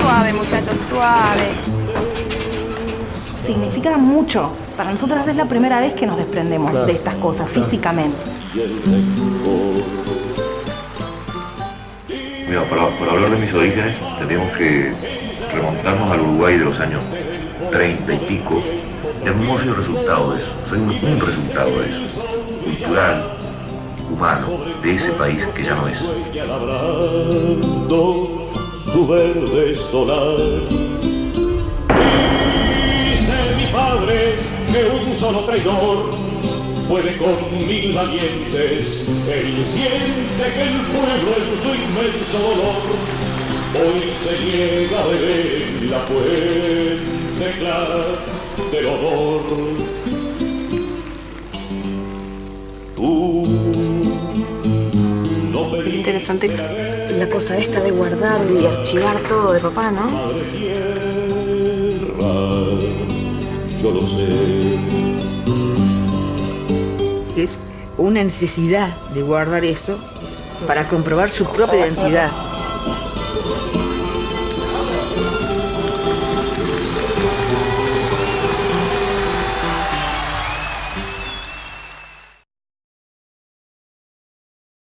Suave, muchachos, suave. Significa mucho. Para nosotras es la primera vez que nos desprendemos de estas cosas físicamente. Mira, para, hablar de mis orígenes, tenemos que remontarnos al Uruguay de los años 30 y pico. Hemos sido resultado de eso, soy un, un resultado de eso, cultural, humano, de ese país que ya no es. su verde solar. Dice mi padre que un solo traidor puede con mil valientes. Él siente que el pueblo en su inmenso dolor hoy se niega a beber la fuente clara del honor. Tú no Es interesante la cosa esta de guardar y archivar todo de papá, ¿no? tierra, yo lo sé. Es una necesidad de guardar eso para comprobar su propia identidad.